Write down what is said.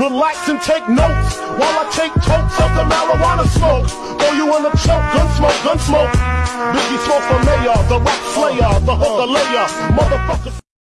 Relax and take notes while I take totes of the marijuana smoke. Throw you in a choke, gun smoke, gun smoke. Biggie Smalls for mayor, the rap slayer, the hooker layer, motherfucker.